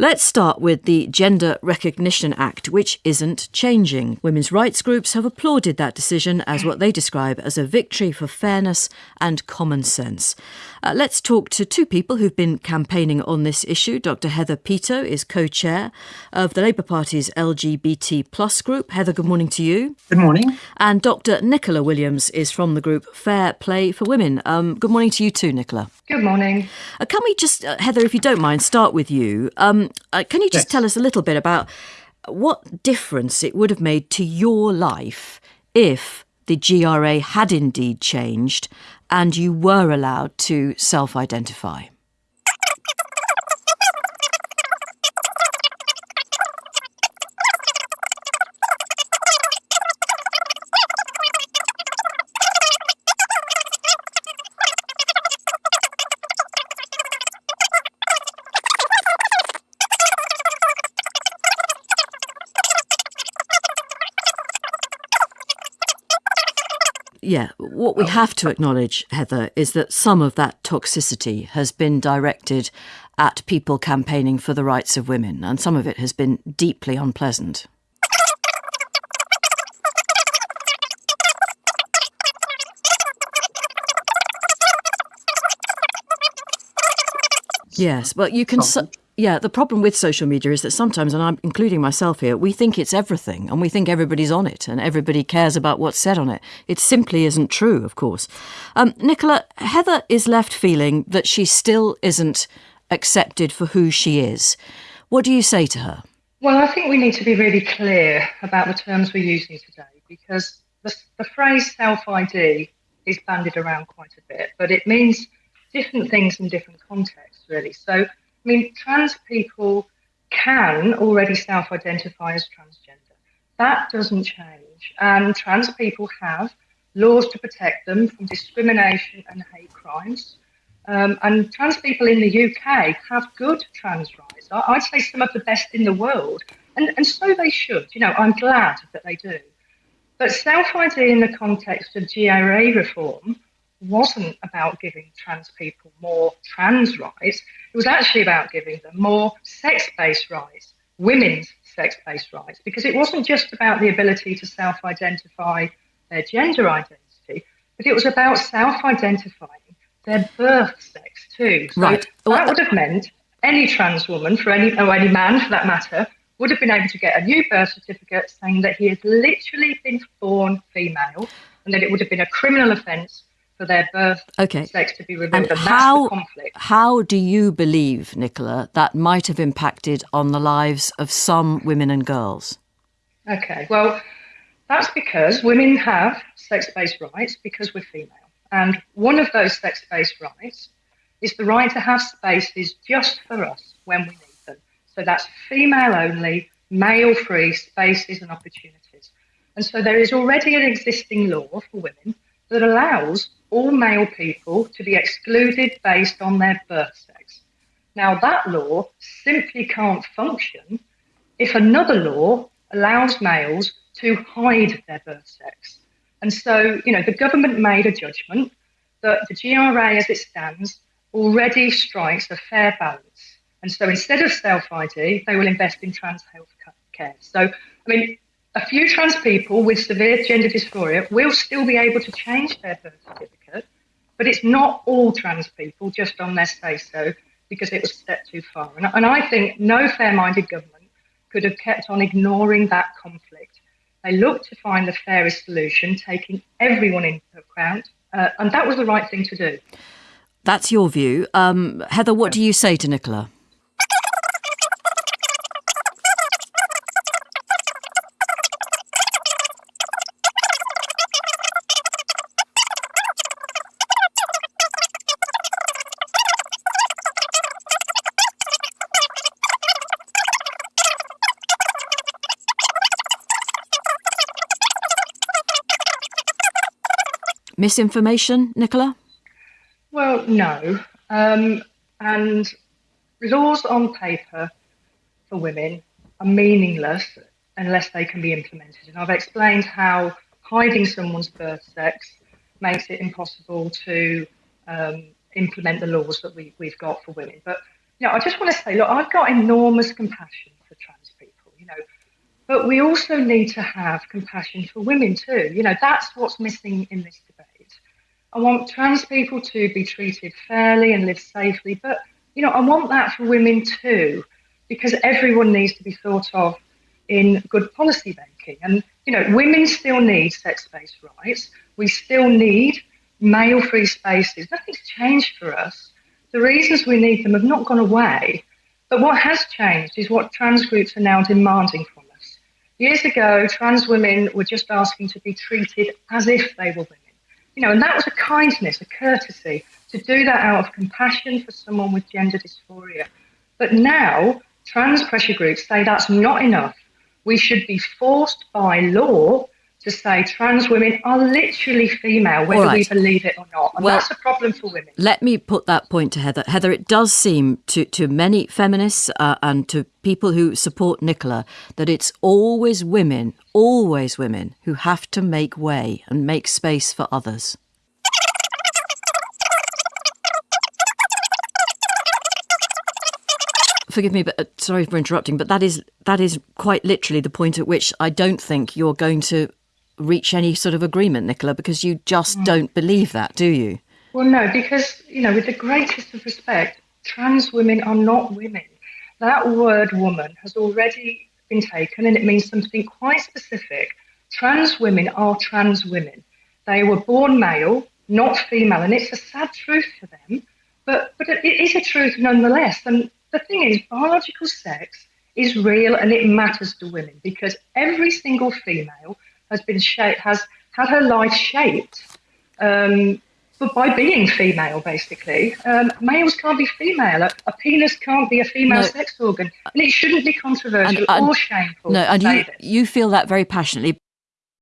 Let's start with the Gender Recognition Act, which isn't changing. Women's rights groups have applauded that decision as what they describe as a victory for fairness and common sense. Uh, let's talk to two people who've been campaigning on this issue. Dr. Heather Peto is co chair of the Labour Party's LGBT plus group. Heather, good morning to you. Good morning. And Dr. Nicola Williams is from the group Fair Play for Women. Um, good morning to you too, Nicola. Good morning. Uh, can we just, uh, Heather, if you don't mind, start with you? Um, uh, can you just yes. tell us a little bit about what difference it would have made to your life if the GRA had indeed changed and you were allowed to self identify? Yeah, what we oh. have to acknowledge, Heather, is that some of that toxicity has been directed at people campaigning for the rights of women, and some of it has been deeply unpleasant. Yes, but you can. Oh. Su- yeah, the problem with social media is that sometimes, and I'm including myself here, we think it's everything and we think everybody's on it and everybody cares about what's said on it. It simply isn't true, of course. Um, Nicola, Heather is left feeling that she still isn't accepted for who she is. What do you say to her? Well, I think we need to be really clear about the terms we're using today because the, the phrase self ID is bandied around quite a bit, but it means different things in different contexts, really. So, I mean, trans people can already self identify as transgender. That doesn't change. And trans people have laws to protect them from discrimination and hate crimes. Um, and trans people in the UK have good trans rights. I'd say some of the best in the world. And, and so they should. You know, I'm glad that they do. But self ID in the context of GRA reform wasn't about giving trans people more trans rights. It was actually about giving them more sex based rights, women's sex based rights, because it wasn't just about the ability to self identify their gender identity, but it was about self identifying their birth sex too. So right. that would have meant any trans woman, for any or any man for that matter, would have been able to get a new birth certificate saying that he has literally been born female, and that it would have been a criminal offence for their birth okay. sex to be revealed. And, and how, How do you believe, Nicola, that might have impacted on the lives of some women and girls? Okay, well, that's because women have sex based rights because we're female. And one of those sex based rights is the right to have spaces just for us when we need them. So that's female only, male free spaces and opportunities. And so there is already an existing law for women that allows all male people to be excluded based on their birth sex. Now, that law simply can't function if another law allows males to hide their birth sex. And so, you know, the government made a judgment that the GRA as it stands already strikes a fair balance. And so instead of self ID, they will invest in trans health care. So, I mean, a few trans people with severe gender dysphoria will still be able to change their birth certificate, but it's not all trans people just on their say so because it was a step too far. And, and I think no fair minded government could have kept on ignoring that conflict. They looked to find the fairest solution, taking everyone into account, uh, and that was the right thing to do. That's your view. Um, Heather, what do you say to Nicola? Misinformation, Nicola? Well, no. Um, and laws on paper for women are meaningless unless they can be implemented. And I've explained how hiding someone's birth sex makes it impossible to um, implement the laws that we, we've got for women. But you know, I just want to say, look, I've got enormous compassion for trans people, you know, but we also need to have compassion for women too. You know, that's what's missing in this debate. I want trans people to be treated fairly and live safely, but you know, I want that for women too, because everyone needs to be thought of in good policy making. And you know, women still need sex-based rights. We still need male-free spaces. Nothing's changed for us. The reasons we need them have not gone away. But what has changed is what trans groups are now demanding. Years ago, trans women were just asking to be treated as if they were women. You know, and that was a kindness, a courtesy, to do that out of compassion for someone with gender dysphoria. But now, trans pressure groups say that's not enough. We should be forced by law to say trans women are literally female, whether right. we believe it or not. And well, that's a problem for women. Let me put that point to Heather. Heather, it does seem to, to many feminists uh, and to people who support Nicola that it's always women, always women, who have to make way and make space for others. forgive me, but uh, sorry for interrupting, but that is that is quite literally the point at which I don't think you're going to reach any sort of agreement, Nicola, because you just mm. don't believe that, do you? Well, no, because you know, with the greatest of respect, trans women are not women. That word "woman" has already been taken, and it means something quite specific. Trans women are trans women. They were born male, not female, and it's a sad truth for them, but but it is a truth nonetheless. And the thing is, biological sex is real and it matters to women because every single female has been shaped, has had her life shaped um, but by being female, basically. Um, males can't be female. A, a, penis can't be a female no. sex organ. And it shouldn't be controversial and, and, or shameful. No, and you, you feel that very passionately.